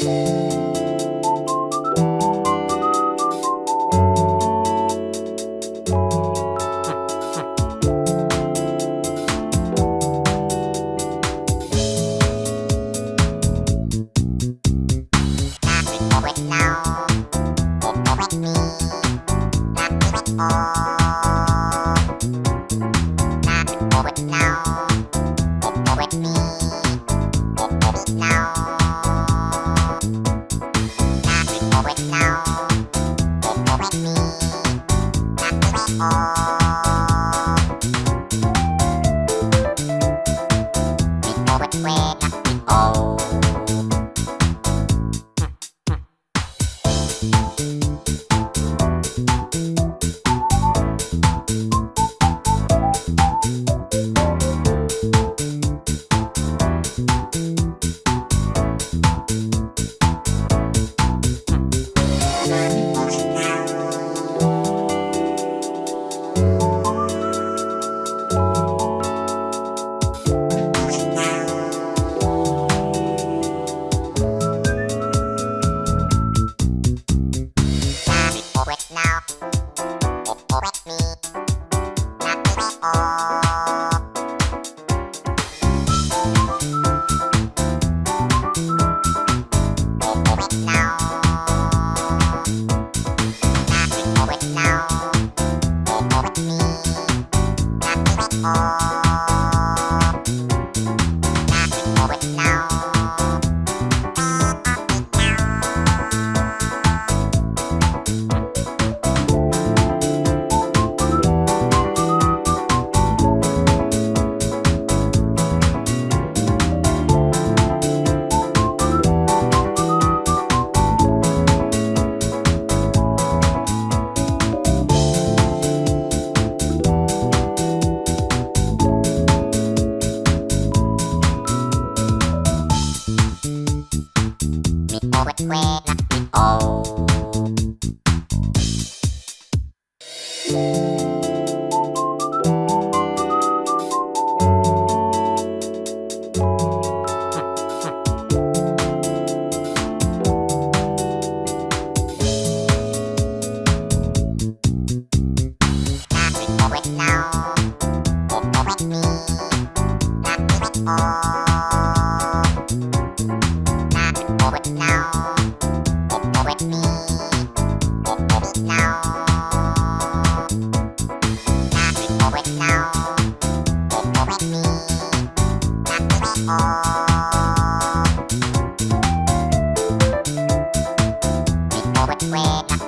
you quýt nào escuela. Wake